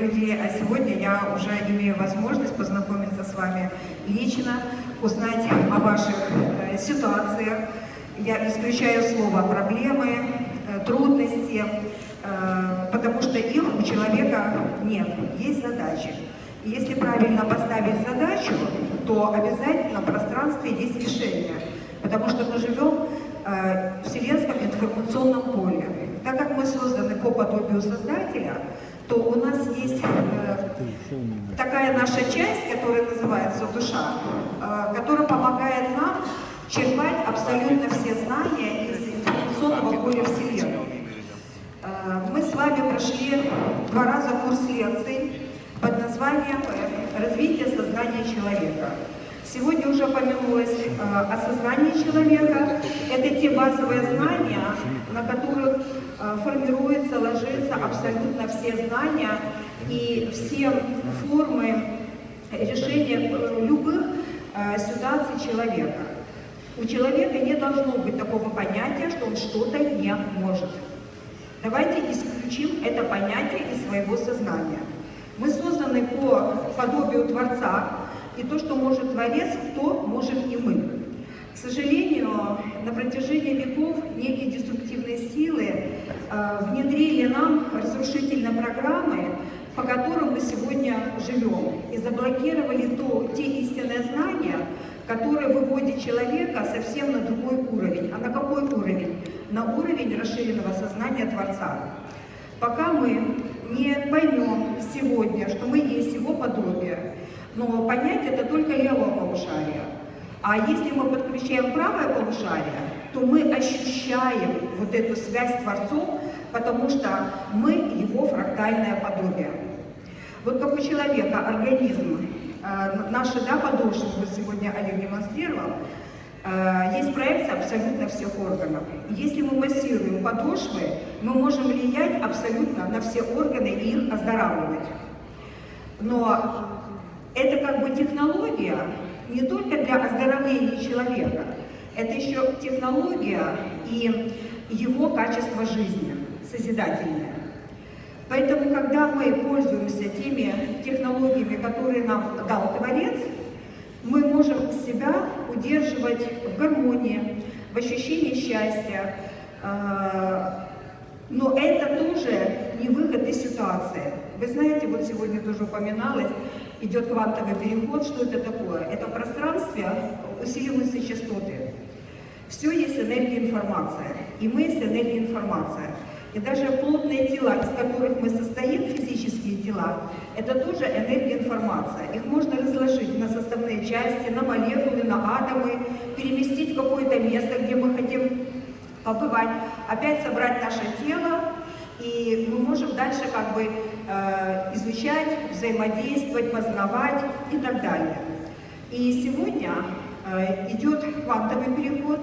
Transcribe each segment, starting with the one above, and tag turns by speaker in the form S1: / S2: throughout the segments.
S1: людей, а сегодня я уже имею возможность познакомиться с вами лично, узнать о ваших э, ситуациях. Я исключаю слово «проблемы», э, «трудности», э, потому что их у человека нет, есть задачи. И если правильно поставить задачу, то обязательно в пространстве есть решение, потому что мы живем в вселенском информационном поле. Так как мы созданы по подобию Создателя, то у нас есть э, такая наша часть, которая называется душа, э, которая помогает нам черпать абсолютно все знания из информационного поля Вселенной. Э, Мы с вами прошли два раза курс лекций под названием э, «Развитие сознания человека». Сегодня уже упомянулось э, о сознании человека. Это те базовые знания, на которых э, формируются, ложатся абсолютно все знания и все формы решения э, любых э, ситуаций человека. У человека не должно быть такого понятия, что он что-то не может. Давайте исключим это понятие из своего сознания. Мы созданы по подобию Творца, и то, что может Творец, то можем и мы. К сожалению, на протяжении веков некие деструктивные силы внедрили нам разрушительные программы, по которым мы сегодня живем, и заблокировали то, те истинные знания, которые выводят человека совсем на другой уровень. А на какой уровень? На уровень расширенного сознания Творца. Пока мы не поймем сегодня, что мы есть Его подобие, но понять это только левое полушарие. А если мы подключаем правое полушарие, то мы ощущаем вот эту связь с Творцом, потому что мы Его фрактальное подобие. Вот как у человека организм, э, наши да, подошвы, вот сегодня Олег демонстрировал, э, есть проекция абсолютно всех органов. Если мы массируем подошвы, мы можем влиять абсолютно на все органы и их оздоравливать. Но это как бы технология не только для оздоровления человека, это еще технология и его качество жизни, созидательное. Поэтому, когда мы пользуемся теми технологиями, которые нам дал Творец, мы можем себя удерживать в гармонии, в ощущении счастья. Э, Но это тоже не выход из ситуации. Вы знаете, вот сегодня тоже упоминалось, идет квантовый переход. Что это такое? Это в пространстве усиливаются частоты. Все есть энергия информация. И мы есть энергия информация. И даже плотные тела, из которых мы состоим, физические тела, это тоже энергия информация. Их можно разложить на составные части, на молекулы, на атомы, переместить в какое-то место, где мы хотим побывать, опять собрать наше тело, и мы можем дальше как бы э, изучать, взаимодействовать, познавать и так далее. И сегодня э, идет квантовый переход.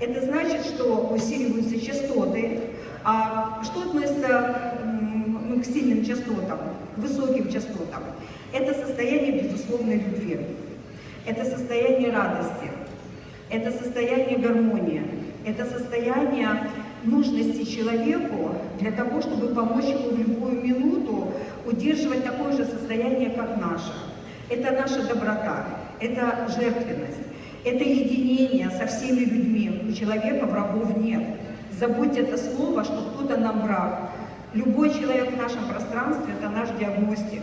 S1: Это значит, что усиливаются частоты. А что относится ну, к сильным частотам, к высоким частотам? Это состояние безусловной любви. Это состояние радости. Это состояние гармонии. Это состояние нужности человеку для того, чтобы помочь ему в любую минуту удерживать такое же состояние, как наше. Это наша доброта, это жертвенность, это единение со всеми людьми. У человека врагов нет. Забудьте это слово, что кто-то нам враг. Любой человек в нашем пространстве – это наш диагностик.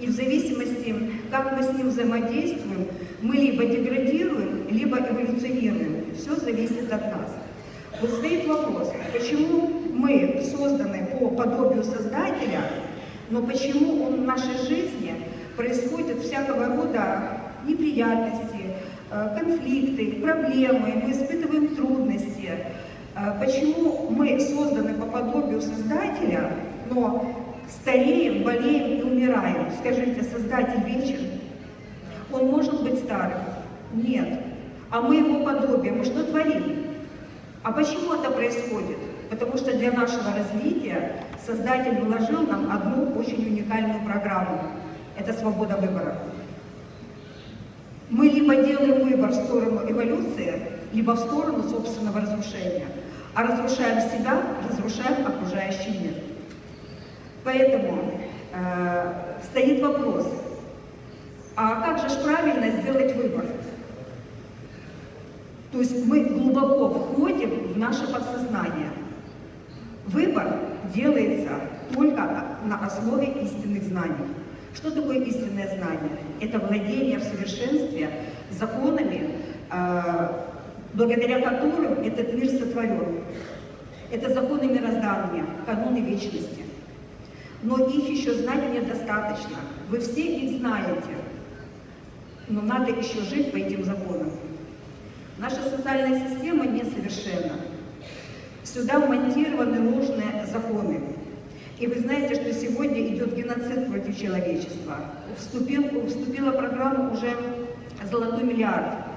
S1: И в зависимости, как мы с ним взаимодействуем, мы либо деградируем, либо эволюционируем. Все зависит от нас. Вот стоит вопрос, почему мы созданы по подобию Создателя, но почему он в нашей жизни происходят всякого рода неприятности, э, конфликты, проблемы, мы испытываем трудности. Э, почему мы созданы по подобию Создателя, но стареем, болеем и умираем? Скажите, Создатель вечен? Он может быть старым? Нет. А мы его подобие, мы что творим? А почему это происходит? Потому что для нашего развития Создатель вложил нам одну очень уникальную программу. Это свобода выбора. Мы либо делаем выбор в либо в сторону собственного разрушения. А разрушаем себя, разрушаем окружающий мир. Поэтому э, стоит вопрос, а как же правильно сделать выбор? То есть мы глубоко входим в наше подсознание. Выбор делается только на основе истинных знаний. Что такое истинное знание? Это владение в совершенстве законами, э, благодаря которым этот мир сотворен. Это законы мироздания, каноны вечности. Но их еще знать недостаточно. Вы все их знаете, но надо еще жить по этим законам. Наша социальная система несовершенна. Сюда вмонтированы ложные законы. И вы знаете, что сегодня идет геноцид против человечества. Вступил, вступила программа уже «Золотой миллиард».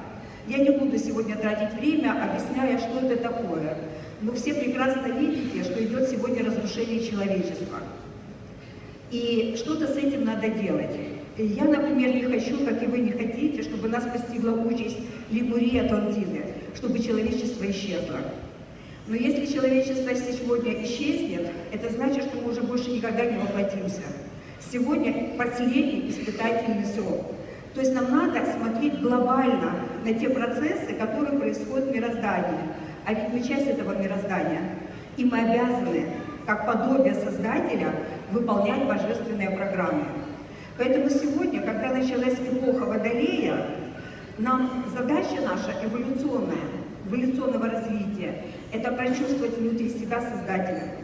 S1: Я не буду сегодня тратить время, объясняя, что это такое. Но все прекрасно видите, что идет сегодня разрушение человечества. И что-то с этим надо делать. Я, например, не хочу, как и вы не хотите, чтобы нас постигла участь Лигурии Атлантиды, чтобы человечество исчезло. Но если человечество сегодня исчезнет, это значит, что мы уже больше никогда не воплотимся. Сегодня последний испытательный срок. То есть нам надо смотреть глобально на те процессы, которые происходят в мироздании. А ведь мы часть этого мироздания. И мы обязаны, как подобие Создателя, выполнять божественные программы. Поэтому сегодня, когда началась эпоха Водолея, нам задача наша эволюционная, эволюционного развития, это прочувствовать внутри себя Создателя.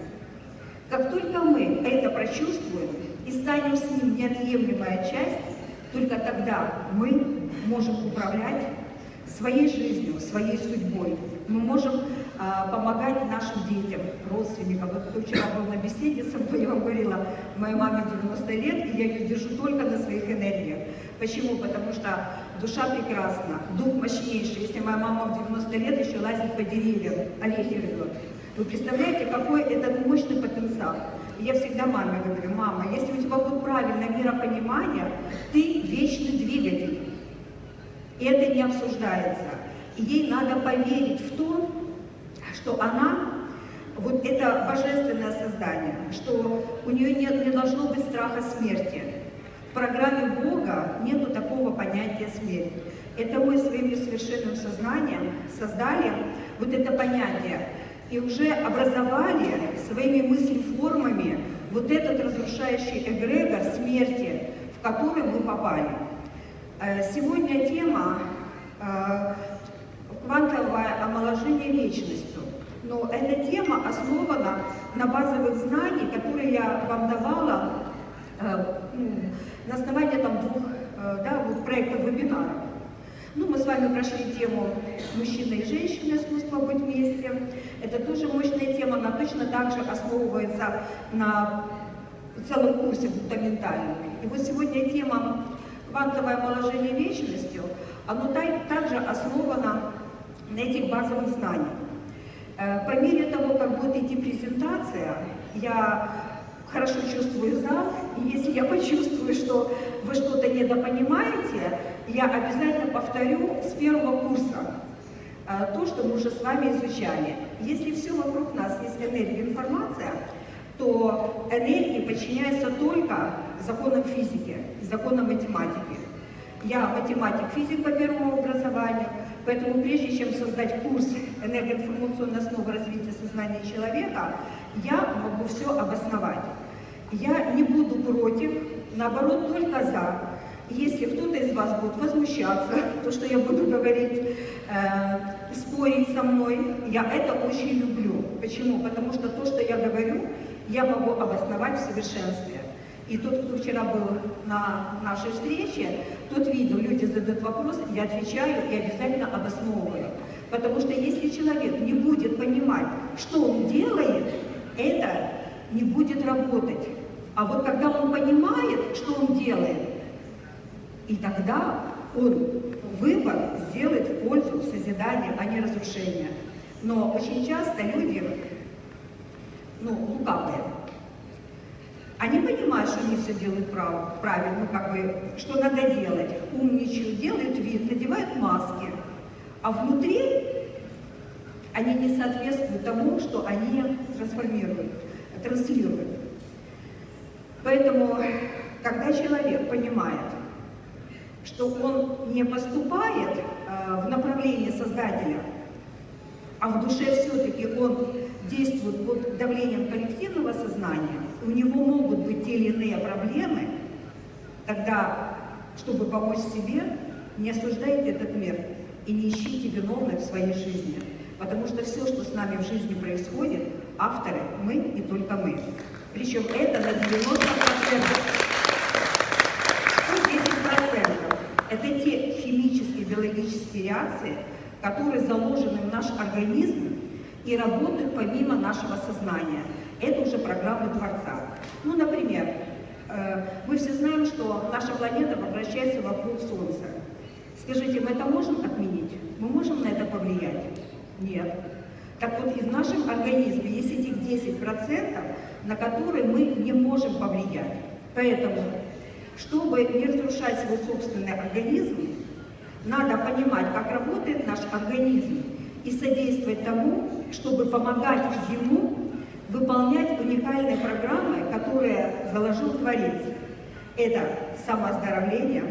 S1: Как только мы это прочувствуем и станем с ним неотъемлемая часть, только тогда мы можем управлять своей жизнью, своей судьбой. Мы можем а, помогать нашим детям, родственникам. Вот вчера был на беседе со мной, я вам говорила, моей маме 90 лет, и я ее держу только на своих энергиях. Почему? Потому что душа прекрасна, дух мощнейший. Если моя мама в 90 лет еще лазит по деревьям, орехи рвет. Вы представляете, какой это мощный потенциал? Я всегда маме говорю, мама, если у тебя будет правильное миропонимание, ты вечный двигатель. И это не обсуждается. И ей надо поверить в то, что она, вот это божественное создание, что у нее нет, не должно быть страха смерти. В программе Бога нету такого понятия смерти. Это мы своим совершенным сознанием создали вот это понятие и уже образовали своими мыслеформами вот этот разрушающий эгрегор смерти, в который мы попали. Э, сегодня тема э, квантовое омоложение вечностью. Но эта тема основана на базовых знаниях, которые я вам давала э, ну, на основании там, двух да, вот проектов вебинаров. Ну, мы с вами прошли тему «Мужчина и женщина. Искусство быть вместе». Это тоже мощная тема, она точно так же основывается на целом курсе фундаментальном. И вот сегодня тема «Квантовое омоложение вечностью», оно также основано на этих базовых знаниях. Э, по мере того, как будет идти презентация, я хорошо чувствую зал, я почувствую, что вы что-то недопонимаете, я обязательно повторю с первого курса э, то, что мы уже с вами изучали. Если все вокруг нас есть энергия, информация, то энергии подчиняются только законам физики, законам математики. Я математик, физик по первому образованию, Поэтому прежде чем создать курс энергоинформационной основы развития сознания человека, я могу все обосновать. Я не буду против, наоборот, только за. Если кто-то из вас будет возмущаться, то, что я буду говорить, э, спорить со мной, я это очень люблю. Почему? Потому что то, что я говорю, я могу обосновать в совершенстве. И тот, кто вчера был на нашей встрече, тот видел, люди задают вопрос, я отвечаю и обязательно обосновываю. Потому что если человек не будет понимать, что он делает, это не будет работать. А вот когда он понимает, что он делает, и тогда он выбор сделает в пользу созидания, а не разрушения. Но очень часто люди, ну, лукавые, они понимают, что они все делают прав, правильно, как бы, что надо делать, умничают, делают вид, надевают маски, а внутри они не соответствуют тому, что они трансформируют, транслируют. Поэтому, когда человек понимает, что он не поступает э, в направлении Создателя, а в душе все-таки он действует под давлением коллективного сознания, у него могут быть те или иные проблемы, тогда, чтобы помочь себе, не осуждайте этот мир и не ищите виновных в своей жизни. Потому что все, что с нами в жизни происходит, авторы мы и только мы. Причем это на 90%. 10% это те химические, биологические реакции, которые заложены в наш организм и работают помимо нашего сознания. Это уже программы Творца. Ну, например, э, мы все знаем, что наша планета вращается вокруг Солнца. Скажите, мы это можем отменить? Мы можем на это повлиять? Нет. Так вот, и в нашем организме есть этих 10%, на которые мы не можем повлиять. Поэтому, чтобы не разрушать свой собственный организм, надо понимать, как работает наш организм и содействовать тому, чтобы помогать ему выполнять уникальные программы, которые заложил Творец. Это самооздоровление,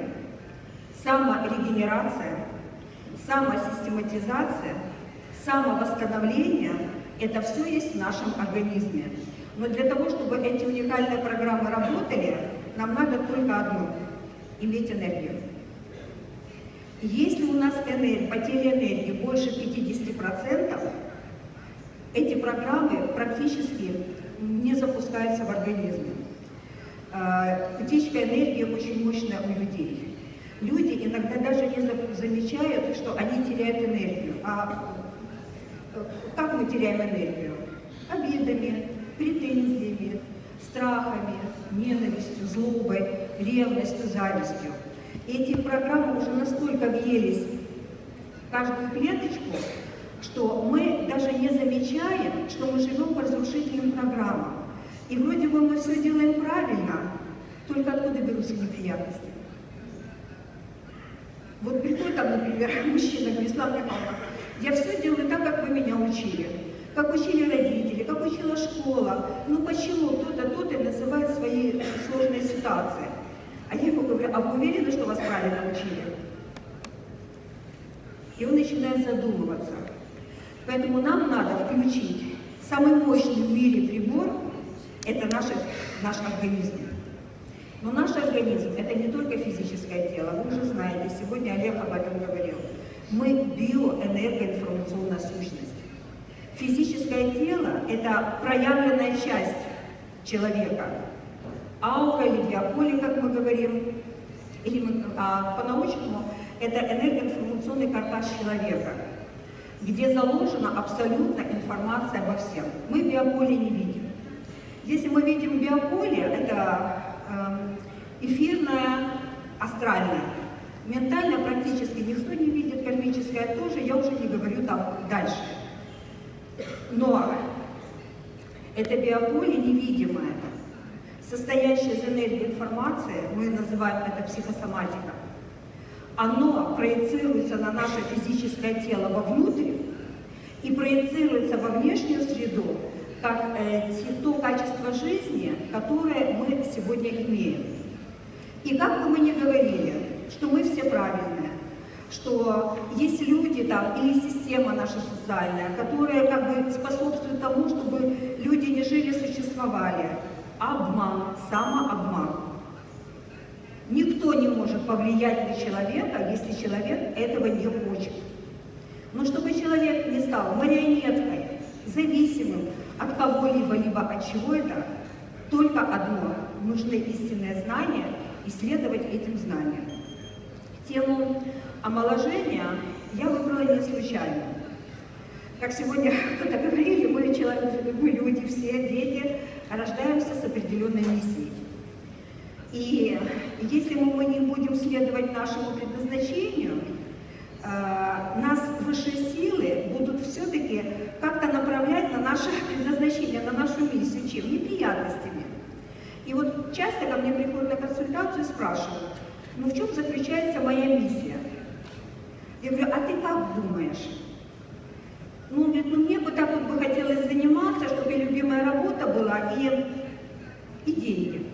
S1: саморегенерация, самосистематизация, самовосстановление – это все есть в нашем организме. Но для того, чтобы эти уникальные программы работали, нам надо только одно – иметь энергию. Если у нас энергия, потеря энергии больше 50%, эти программы практически не запускаются в организме. А, утечка энергии очень мощная у людей. Люди иногда даже не замечают, что они теряют энергию. А э, как мы теряем энергию? Обидами, претензиями, страхами, ненавистью, злобой, ревностью, завистью. Эти программы уже настолько въелись в каждую клеточку, что мы даже не замечаем, что мы живем по разрушительным программам. И вроде бы мы все делаем правильно, только откуда берутся неприятности? Вот приходит там, например, мужчина, говорит, Слава Михайловна, я все делаю так, как вы меня учили. Как учили родители, как учила школа. Ну почему то-то, то-то называет свои сложные ситуации? А я ему говорю, а вы уверены, что вас правильно учили? И он начинает задумываться. Поэтому нам надо включить самый мощный в мире прибор, это наш, наш организм. Но наш организм – это не только физическое тело, вы уже знаете, сегодня Олег об этом говорил. Мы биоэнергоинформационная сущность. Физическое тело – это проявленная часть человека, аура или биополе, как мы говорим, или мы, а, по-научному это энергоинформационный картаж человека, где заложена абсолютно информация обо всем. Мы биополе не видим. Если мы видим биополе, это э, эфирное, астральное. Ментально практически никто не видит, кармическое тоже, я уже не говорю там дальше. Но это биополе невидимое состоящее из энергии информации, мы называем это психосоматика, оно проецируется на наше физическое тело вовнутрь и проецируется во внешнюю среду, как э, то качество жизни, которое мы сегодня имеем. И как бы мы ни говорили, что мы все правильные, что есть люди там или система наша социальная, которая как бы способствует тому, чтобы люди не жили, существовали, обман, самообман. Никто не может повлиять на человека, если человек этого не хочет. Но чтобы человек не стал марионеткой, зависимым от кого-либо, либо от чего-то, только одно – нужны истинные знания, исследовать этим знаниям. Тему омоложения я выбрала не случайно. Как сегодня кто-то говорили, мы, человек, мы люди, все дети, рождаемся с определенной миссией. И если мы не будем следовать нашему предназначению, э, нас высшие силы будут все-таки как-то направлять на наше предназначение, на нашу миссию, чем? Неприятностями. И вот часто ко мне приходят на консультацию и спрашивают, ну в чем заключается моя миссия? Я говорю, а ты как думаешь? Ну, говорит, ну мне бы так вот бы хотелось заниматься, чтобы любимая работа была и, и деньги.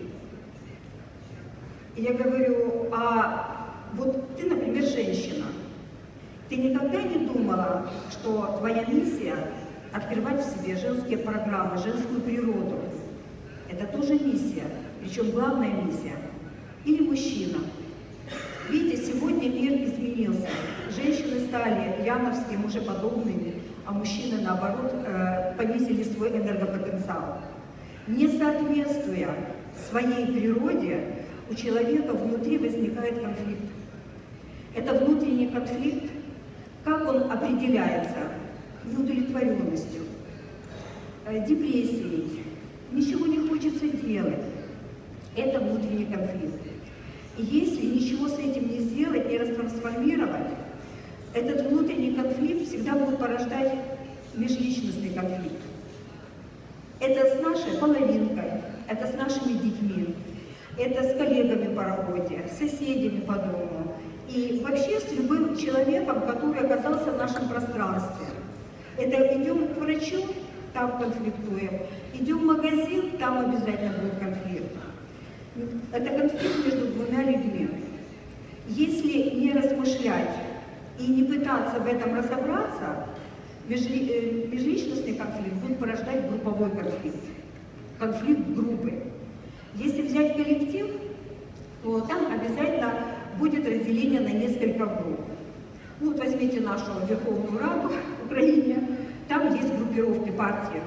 S1: И я говорю, а вот ты, например, женщина, ты никогда не думала, что твоя миссия открывать в себе женские программы, женскую природу? Это тоже миссия, причем главная миссия. Или мужчина. Видите, сегодня мир изменился. Стали яновские, мужеподобными, а мужчины, наоборот, э, понизили свой энергопотенциал. Не соответствуя своей природе, у человека внутри возникает конфликт. Это внутренний конфликт, как он определяется? Неудовлетворенностью, э, депрессией, ничего не хочется делать. Это внутренний конфликт. И если ничего с этим не сделать, не растрансформировать, этот внутренний конфликт всегда будет порождать межличностный конфликт. Это с нашей половинкой, это с нашими детьми, это с коллегами по работе, с соседями по дому и вообще с любым человеком, который оказался в нашем пространстве. Это идем к врачу, там конфликтуем, идем в магазин, там обязательно будет конфликт. Это конфликт между двумя людьми. Если не размышлять и не пытаться в этом разобраться, э, межличностный конфликт будет порождать групповой конфликт, конфликт группы. Если взять коллектив, то там обязательно будет разделение на несколько групп. Ну, вот возьмите нашу Верховную Раду в Украине, там есть группировки партии.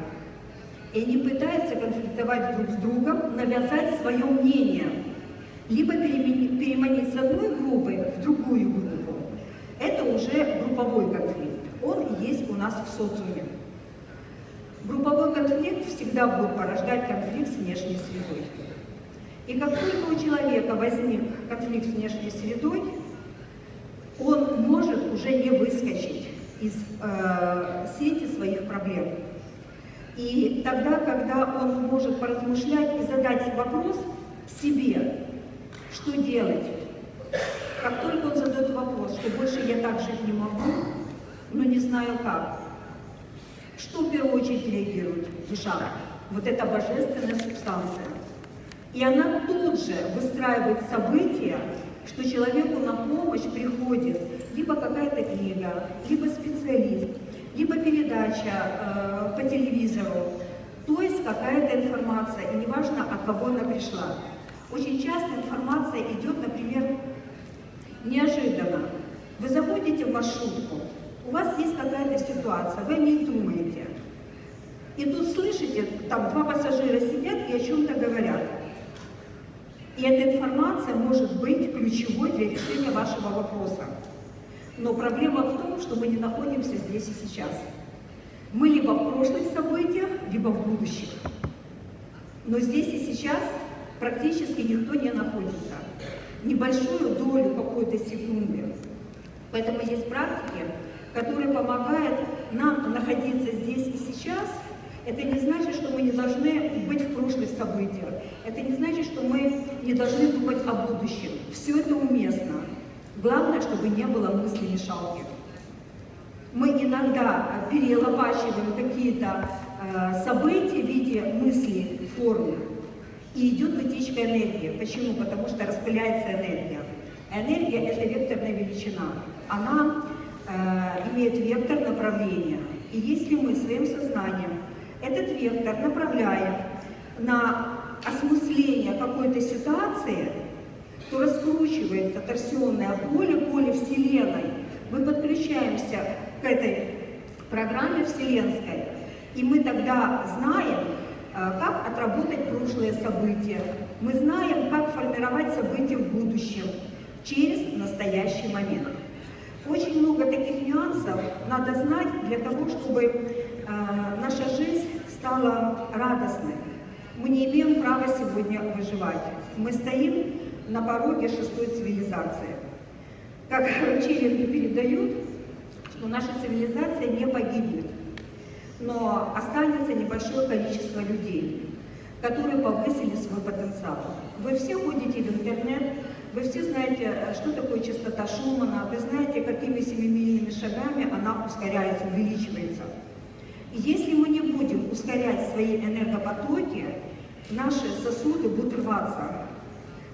S1: И они пытаются конфликтовать друг с другом, навязать свое мнение, либо переманить с одной группы в другую группу. Это уже групповой конфликт. Он есть у нас в социуме. Групповой конфликт всегда будет порождать конфликт с внешней средой. И как только у человека возник конфликт с внешней средой, он может уже не выскочить из э, сети своих проблем. И тогда, когда он может поразмышлять и задать вопрос себе, что делать, как только он задает вопрос, что больше я так жить не могу, но не знаю как, что в первую очередь реагирует душа? Вот эта божественная субстанция. И она тут же выстраивает события, что человеку на помощь приходит либо какая-то книга, либо специалист, либо передача э, по телевизору, то есть какая-то информация, и неважно, от кого она пришла. Очень часто информация идет, например, неожиданно. Вы заходите в маршрутку, у вас есть какая-то ситуация, вы не думаете. И тут слышите, там два пассажира сидят и о чем-то говорят. И эта информация может быть ключевой для решения вашего вопроса. Но проблема в том, что мы не находимся здесь и сейчас. Мы либо в прошлых событиях, либо в будущих. Но здесь и сейчас практически никто не находится. Небольшую долю какой-то секунды. Поэтому есть практики, которые помогают нам находиться здесь и сейчас – это не значит, что мы не должны быть в прошлых событиях. Это не значит, что мы не должны думать о будущем. Все это уместно. Главное, чтобы не было мысли мешалки. Мы иногда перелопачиваем какие-то э, события в виде мыслей, формы. И идет утечка энергии. Почему? Потому что распыляется энергия. Энергия – это векторная величина. Она э, имеет вектор направления. И если мы своим сознанием этот вектор направляем на осмысление какой-то ситуации, то раскручивается торсионное поле, поле Вселенной. Мы подключаемся к этой программе Вселенской, и мы тогда знаем, как отработать прошлые события, Мы знаем, как формировать события в будущем через настоящий момент. Очень много таких нюансов надо знать для того, чтобы э, наша жизнь стала радостной. Мы не имеем права сегодня выживать. Мы стоим на пороге шестой цивилизации. Как учения передают, что наша цивилизация не погибнет, но останется небольшое количество людей, которые повысили свой потенциал. Вы все ходите в интернет, вы все знаете, что такое частота Шумана, вы знаете, какими семимильными шагами она ускоряется, увеличивается. И если мы не будем ускорять свои энергопотоки, наши сосуды будут рваться.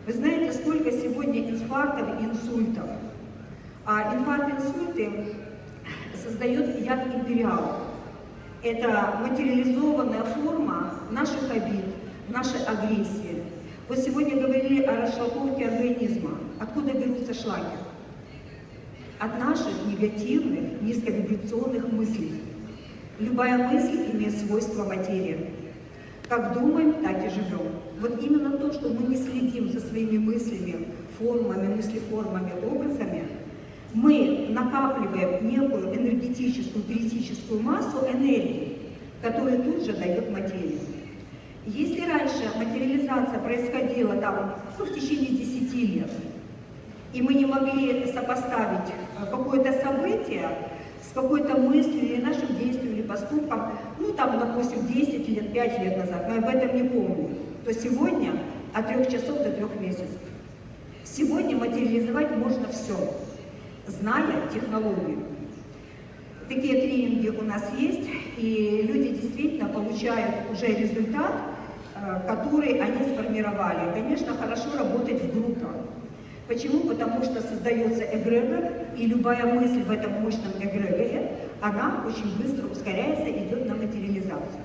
S1: Вы знаете, сколько сегодня инфарктов и инсультов. А инфаркты и инсульты создает яд империал. Это материализованная форма наших обид, нашей агрессии. Вы сегодня говорили о расшлаковке организма. Откуда берутся шлаки? От наших негативных, низковибрационных мыслей. Любая мысль имеет свойство материи. Как думаем, так и живем. Вот именно то, что мы не следим за своими мыслями, формами, мыслеформами, образами, мы накапливаем некую энергетическую, критическую массу энергии, которая тут же дает материю. Если раньше материализация происходила там, ну, в течение 10 лет, и мы не могли сопоставить э, какое-то событие с какой-то мыслью или нашим действием или поступком, ну там, допустим, 10 лет, 5 лет назад, мы об этом не помним, то сегодня от 3 часов до 3 месяцев. Сегодня материализовать можно все, зная технологию. Такие тренинги у нас есть, и люди действительно получают уже результат, э, который они сформировали. конечно, хорошо работать в группах. Почему? Потому что создается эгрегор, и любая мысль в этом мощном эгрегоре, она очень быстро ускоряется, идет на материализацию.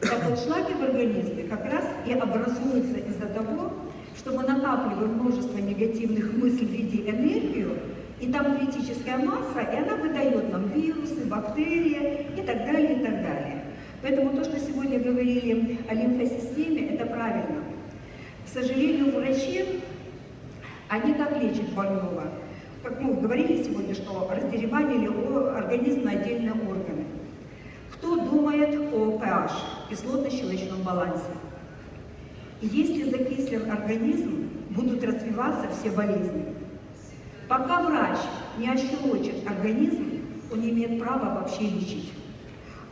S1: Так вот, шлаки в организме как раз и образуются из-за того, что мы накапливаем множество негативных мыслей в виде энергию, и там критическая масса, и она выдает нам вирусы, бактерии и так далее, и так далее. Поэтому то, что сегодня говорили о лимфосистеме, это правильно. К сожалению, врачи, они как лечат больного? Как мы говорили сегодня, что раздереванили организм на отдельные органы. Кто думает о pH, кислотно-щелочном балансе? Если закислен организм, будут развиваться все болезни. Пока врач не ощелочит организм, он не имеет права вообще лечить.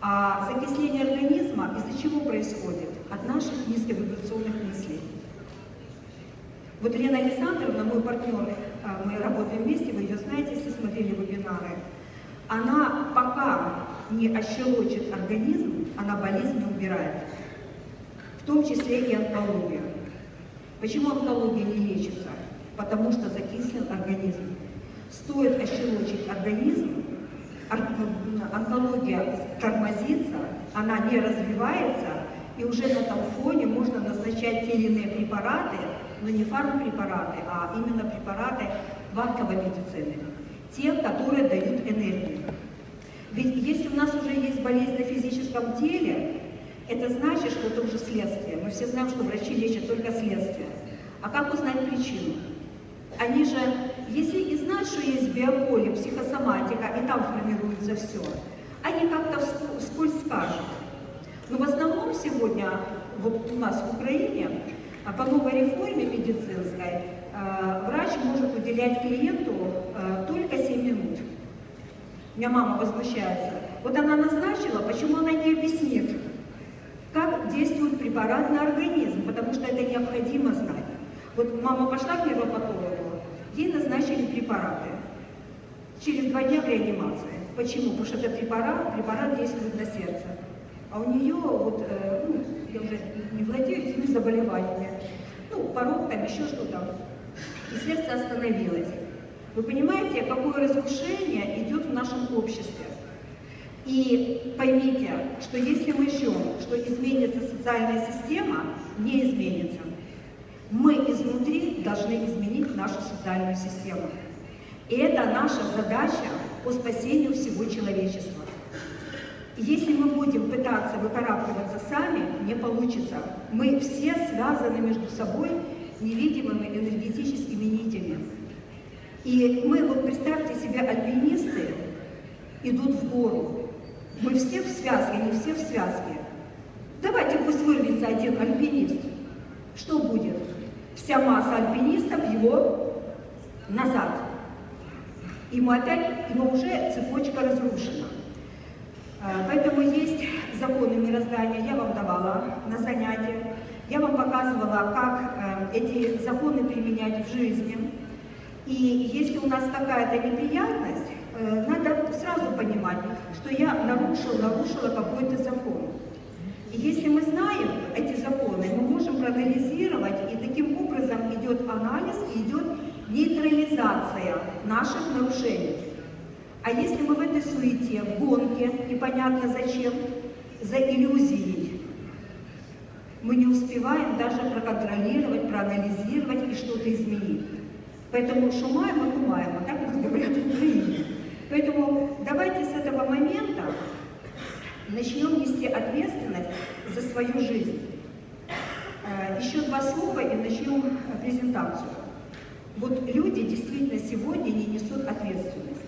S1: А закисление организма из-за чего происходит? От наших низковибрационных мыслей. Вот Лена Александровна, мой партнер, а, мы работаем вместе, вы ее знаете, если смотрели вебинары, она пока не ощелочит организм, она болезнь не убирает. В том числе и онкологию. Почему онкология не лечится? потому что закислен организм. Стоит ощелочить организм, онкология тормозится, она не развивается, и уже на этом фоне можно назначать те или иные препараты, но не фармпрепараты, а именно препараты банковой медицины, те, которые дают энергию. Ведь если у нас уже есть болезнь на физическом теле, это значит, что это уже следствие. Мы все знаем, что врачи лечат только следствие. А как узнать причину? Они же, если и знают, что есть биополе, психосоматика, и там формируется все, они как-то вскользь скажут. Но в основном сегодня, вот у нас в Украине, а по новой реформе медицинской, э, врач может уделять клиенту э, только 7 минут. У меня мама возмущается. Вот она назначила, почему она не объяснит, как действует препарат на организм, потому что это необходимо знать. Вот мама пошла к невропатологу, Ей назначили препараты. Через два дня в реанимации. Почему? Потому что этот препарат, препарат действует на сердце. А у нее, вот, э, ну, я уже не владею этими заболеваниями, ну, порог там, еще что-то. И сердце остановилось. Вы понимаете, какое разрушение идет в нашем обществе? И поймите, что если мы ждем, что изменится социальная система, не изменится. Мы изнутри должны изменить нашу социальную систему. И это наша задача по спасению всего человечества. Если мы будем пытаться выкарабкиваться сами, не получится. Мы все связаны между собой невидимыми энергетическими нитями. И мы, вот представьте себе, альпинисты идут в гору. Мы все в связке, они все в связке. Давайте пусть вырвется один альпинист. Что будет? Вся масса альпинистов его назад. И мы опять, но уже цепочка разрушена. А, поэтому есть законы мироздания, я вам давала на занятиях. Я вам показывала, как э, эти законы применять в жизни. И если у нас какая-то неприятность, э, надо сразу понимать, что я нарушил, нарушила какой-то закон. И если мы знаем эти законы, мы можем проанализировать, и таким образом идет анализ, идет нейтрализация наших нарушений. А если мы в этой суете, в гонке, непонятно зачем, за иллюзией, мы не успеваем даже проконтролировать, проанализировать и что-то изменить. Поэтому шумаем и думаем, а так нас говорят в. Поэтому давайте с этого момента начнем нести ответственность за свою жизнь. Э, еще два слова и начнем презентацию. Вот люди действительно сегодня не несут ответственность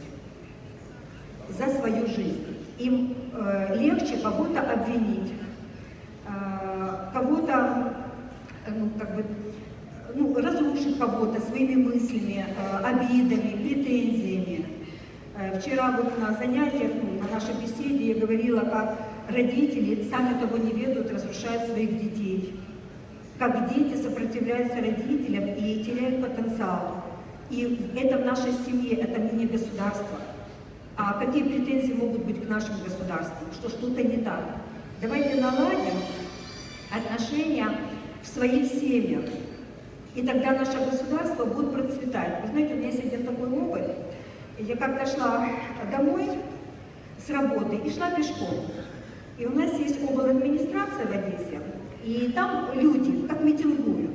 S1: за свою жизнь. Им э, легче кого-то обвинить, э, кого-то ну, как бы, ну, разрушить кого-то своими мыслями, обидами, претензиями. Э, вчера вот на занятиях, на нашей беседе я говорила, как родители, сами того не ведут, разрушают своих детей. Как дети сопротивляются родителям и теряют потенциал. И это в нашей семье, это не государство. А какие претензии могут быть к нашему государству? Что что-то не так. Давайте наладим отношения в своих семьях. И тогда наше государство будет процветать. Вы знаете, у меня есть один такой опыт. Я как-то шла домой с работы и шла пешком. И у нас есть обл. администрация в Одессе, и там люди как митингуют.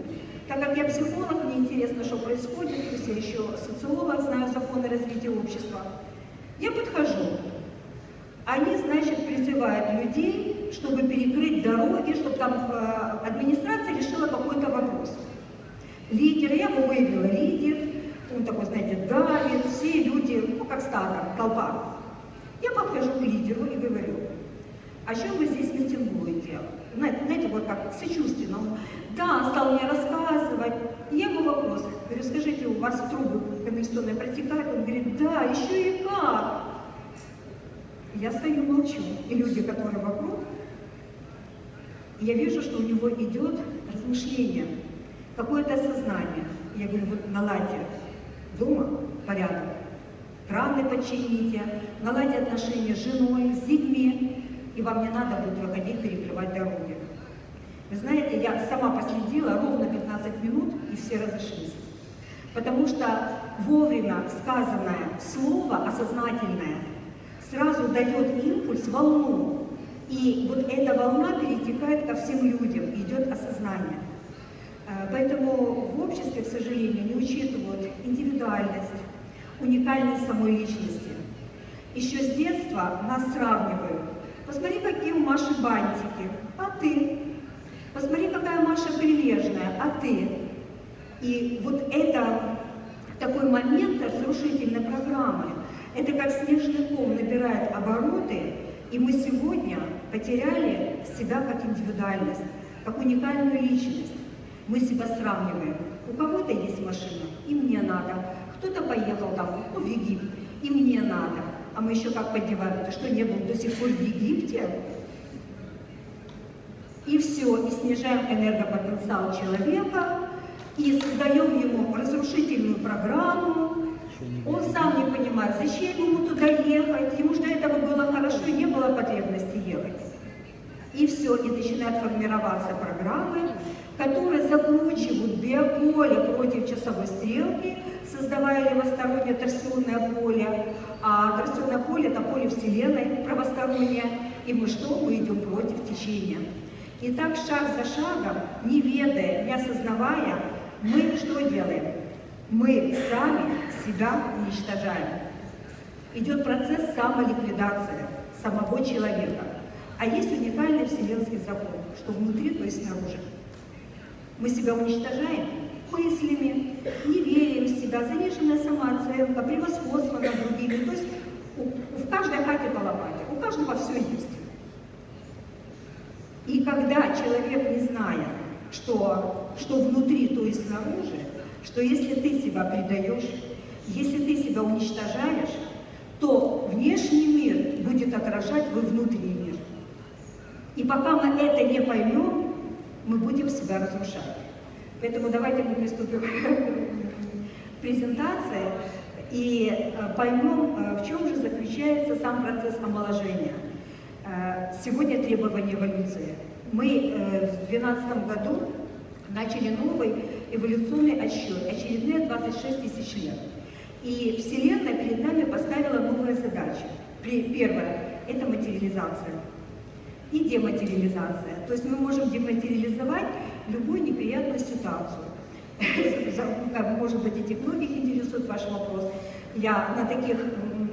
S1: Так как я психолог, мне интересно, что происходит, есть я еще социолог, знаю законы развития общества. Я подхожу. Они, значит, призывают людей, чтобы перекрыть дороги, чтобы там э, администрация решила какой-то вопрос. Лидер, я его выявила, лидер, он такой, знаете, давит, все люди, ну, как стадо, толпа. Я подхожу к лидеру и говорю, о чем вы здесь митингуете? Знаете, знаете вот как сочувственно. Он, да, стал мне рассказывать. Я ему вопрос, говорю, скажите, у вас трубы канализационные протекают? Он говорит, да, еще и как. Я стою, молчу. И люди, которые вокруг, я вижу, что у него идет размышление, какое-то осознание. Я говорю, вот наладьте дома порядок, краны почините, наладьте отношения с женой, с детьми, и вам не надо будет выходить перекрывать дороги. Вы знаете, я сама последила ровно 15 минут, и все разошлись. Потому что вовремя сказанное слово, осознательное, сразу дает импульс, волну. И вот эта волна перетекает ко всем людям, идет осознание. Э, поэтому в обществе, к сожалению, не учитывают индивидуальность, уникальность самой личности. Еще с детства нас сравнивают. Посмотри, какие у Маши бантики, а ты? Посмотри, какая Маша прилежная, а ты? И вот это такой момент разрушительной программы. Это как снежный ком набирает обороты, и мы сегодня потеряли себя как индивидуальность, как уникальную личность. Мы себя сравниваем. У кого-то есть машина, и мне надо. Кто-то поехал там, ну, в Египет, и мне надо. А мы еще как поддеваем, что, не был до сих пор в Египте? И все, и снижаем энергопотенциал человека, и создаем ему разрушительную программу, он сам не понимает, зачем ему туда ехать, ему же до этого было хорошо, не было потребности ехать. И все, и начинают формироваться программы, которые закручивают биополе против часовой стрелки, создавая левостороннее торсионное поле, а торсионное поле – это поле Вселенной правостороннее, и мы что? Мы идем против течения. И так шаг за шагом, не ведая, не осознавая, мы что делаем? Мы сами себя уничтожаем. Идет процесс самоликвидации, самого человека. А есть уникальный вселенский закон, что внутри, то есть снаружи. Мы себя уничтожаем мыслями, неверием в себя, заниженная самооценка, превосходство над другими. То есть у, в каждой хате по лопате, у каждого все есть. И когда человек, не зная, что, что внутри, то есть снаружи, что если ты себя предаешь, если ты себя уничтожаешь, то внешний мир будет отражать твой внутренний мир. И пока мы это не поймем, мы будем себя разрушать. Поэтому давайте мы приступим к презентации и э, поймем, э, в чем же заключается сам процесс омоложения. Э, сегодня требования эволюции. Мы в 2012 году начали новый эволюционный отсчет, очередные 26 тысяч лет. И Вселенная перед нами поставила новые задачи. Первое – это материализация и дематериализация. То есть мы можем дематериализовать любую неприятную ситуацию. Может быть, этих многих интересует ваш вопрос. Я на таких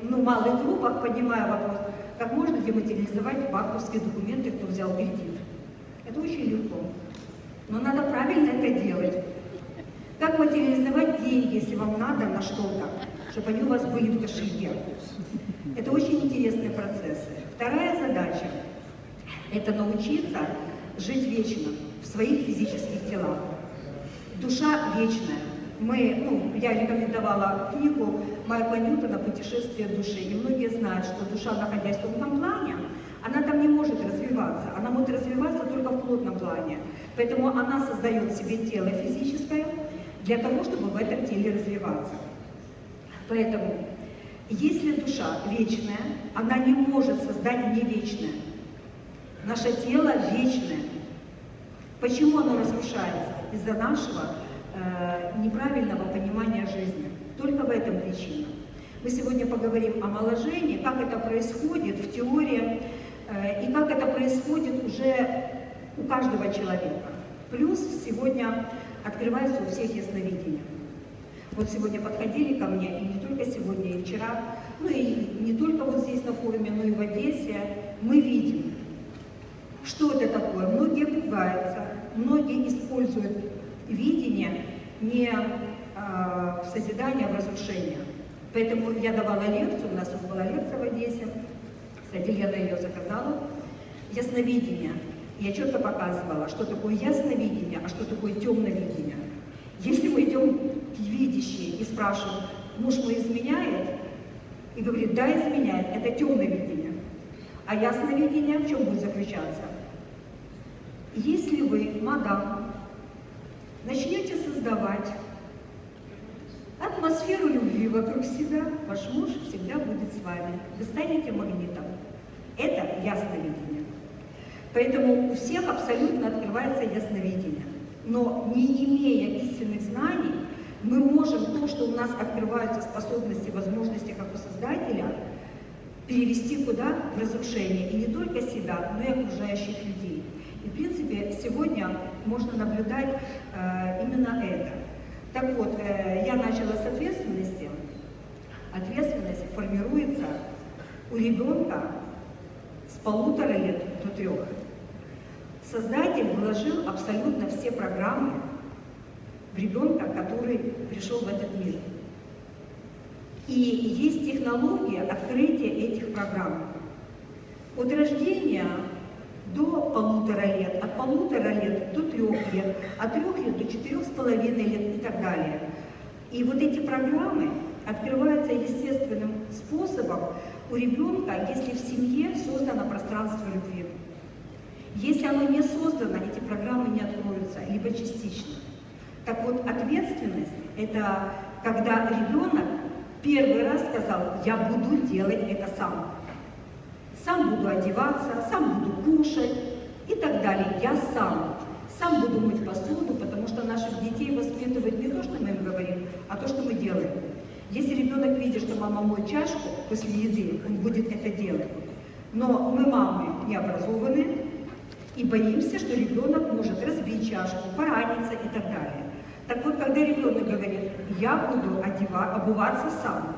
S1: ну, малых группах поднимаю вопрос, как можно дематериализовать банковские документы, кто взял кредит. Это очень легко. Но надо правильно это делать. Как материализовать деньги, если вам надо на что-то, чтобы они у вас были в кошельке. Это очень интересные процессы. Вторая задача – это научиться жить вечно в своих физических телах. Душа вечная. Мы, ну, я рекомендовала книгу Майкла Ньютона «Путешествие души», и многие знают, что душа, находясь в тонком плане, она там не может развиваться, она может развиваться только в плотном плане. Поэтому она создает себе тело физическое для того, чтобы в этом теле развиваться. Поэтому, если душа вечная, она не может создать не вечное. Наше тело вечное. Почему оно разрушается? Из-за нашего э, неправильного понимания жизни. Только в этом причина. Мы сегодня поговорим о омоложении, как это происходит в теории, э, и как это происходит уже у каждого человека. Плюс сегодня открывается у всех ясновидение. Вот сегодня подходили ко мне, и не только сегодня, и вчера, ну и не только вот здесь на форуме, но и в Одессе, мы видим, что это такое? Многие пугаются, многие используют видение не э, в созидание, а в разрушение. Поэтому я давала лекцию, у нас была лекция в Одессе, кстати, Лена ее заказала, ясновидение. Я четко показывала, что такое ясновидение, а что такое темновидение. Если мы идем к видящей и спрашиваем, муж мой изменяет, и говорит, да, изменяет, это темное видение. А ясновидение в чем будет заключаться? Если вы, мадам, начнете создавать атмосферу любви вокруг себя, ваш муж всегда будет с вами. Вы станете магнитом. Это ясновидение. Поэтому у всех абсолютно открывается ясновидение. Но не имея истинных знаний, мы можем то, что у нас открываются способности, возможности как у Создателя, перевести куда? В разрушение. И не только себя, но и окружающих людей. В принципе, сегодня можно наблюдать э, именно это. Так вот, э, я начала с ответственности. Ответственность формируется у ребенка с полутора лет до трех. Создатель вложил абсолютно все программы в ребенка, который пришел в этот мир. И есть технология открытия этих программ. От рождения до полутора лет, от полутора лет до трех лет, от трех лет до четырех с половиной лет и так далее. И вот эти программы открываются естественным способом у ребенка, если в семье создано пространство любви. Если оно не создано, эти программы не откроются, либо частично. Так вот, ответственность – это когда ребенок первый раз сказал, я буду делать это сам сам буду одеваться, сам буду кушать и так далее. Я сам. Сам буду мыть посуду, потому что наших детей воспитывают не то, что мы им говорим, а то, что мы делаем. Если ребенок видит, что мама моет чашку после еды, он будет это делать. Но мы, мамы, не образованы и боимся, что ребенок может разбить чашку, пораниться и так далее. Так вот, когда ребенок говорит, я буду одевать, обуваться сам,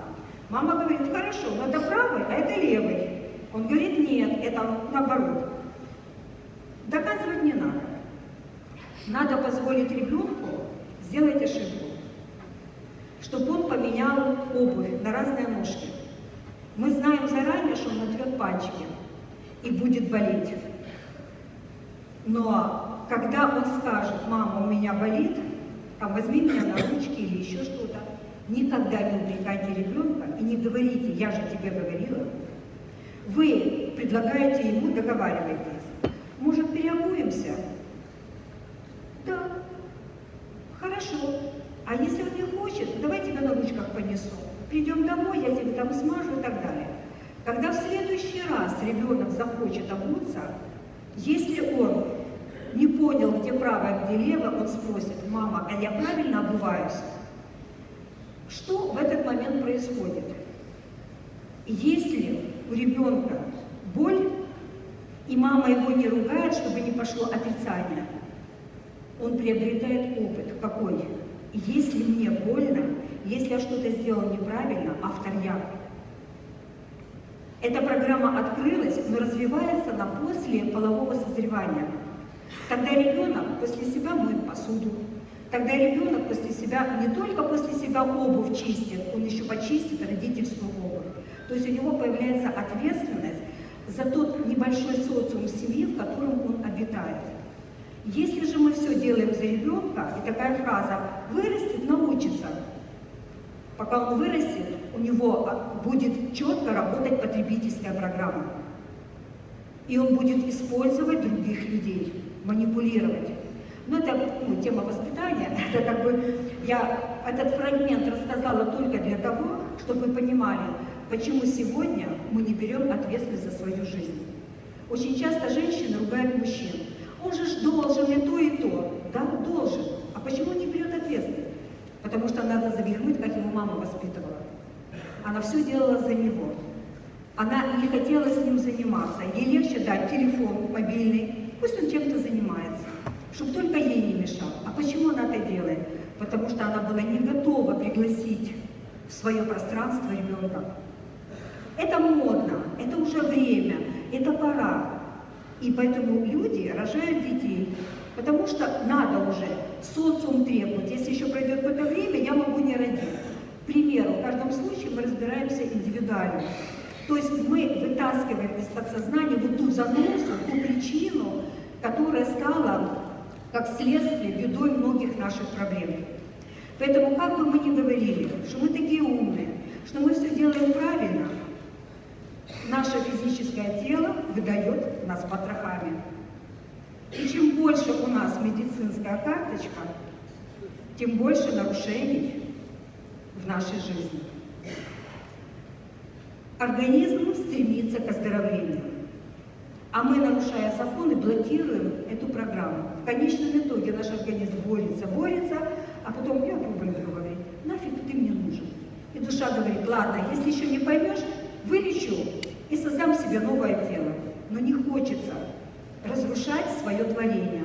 S1: мама говорит, хорошо, но это правый, а это левый. Он говорит, нет, это наоборот. Доказывать не надо. Надо позволить ребенку сделать ошибку, чтобы он поменял обувь на разные ножки. Мы знаем заранее, что он натрет пальчики и будет болеть. Но когда он скажет, мама, у меня болит, там, возьми меня на ручки или еще что-то, никогда не упрекайте ребенка и не говорите, я же тебе говорила. Вы предлагаете ему, договаривайтесь. Может, переобуемся? Да. Хорошо. А если он не хочет, давай тебя на ручках понесу. Придем домой, я тебе там смажу и так далее. Когда в следующий раз ребенок захочет обуться, если он не понял, где право, где лево, он спросит, мама, а я правильно обуваюсь? Что в этот момент происходит? Если у ребенка боль, и мама его не ругает, чтобы не пошло отрицание, он приобретает опыт. Какой? Если мне больно, если я что-то сделал неправильно, автор я. Эта программа открылась, но развивается на после полового созревания. Тогда ребенок после себя моет посуду. Тогда ребенок после себя, не только после себя обувь чистит, он еще почистит родительскую. То есть у него появляется ответственность за тот небольшой социум семьи, в котором он обитает. Если же мы все делаем за ребенка, и такая фраза «вырастет, научится», пока он вырастет, у него будет четко работать потребительская программа. И он будет использовать других людей, манипулировать. Но это ну, тема воспитания, это как бы я этот фрагмент рассказала только для того, чтобы вы понимали, почему сегодня мы не берем ответственность за свою жизнь. Очень часто женщины ругают мужчин. Он же ж должен и то, и то. Да, должен. А почему не берет ответственность? Потому что надо завихмыть, как его мама воспитывала. Она все делала за него. Она не хотела с ним заниматься. Ей легче дать телефон мобильный, пусть он чем-то занимается, чтобы только ей не мешал. А почему она это делает? Потому что она была не готова пригласить в свое пространство ребенка. Это модно, это уже время, это пора. И поэтому люди рожают детей, потому что надо уже, социум требует. Если еще пройдет какое-то время, я могу не родить. К примеру, в каждом случае мы разбираемся индивидуально. То есть мы вытаскиваем из подсознания вот ту заносу, ту причину, которая стала, как следствие, бедой многих наших проблем. Поэтому, как бы мы ни говорили, что мы такие умные, что мы все делаем правильно, наше физическое тело выдает нас потрохами. И чем больше у нас медицинская карточка, тем больше нарушений в нашей жизни. Организм стремится к оздоровлению. А мы, нарушая законы, блокируем эту программу. В конечном итоге наш организм борется, борется, а потом, я пробую говорить, нафиг ты мне нужен. И душа говорит, ладно, если еще не поймешь, вылечу и создам себе новое тело. Но не хочется разрушать свое творение.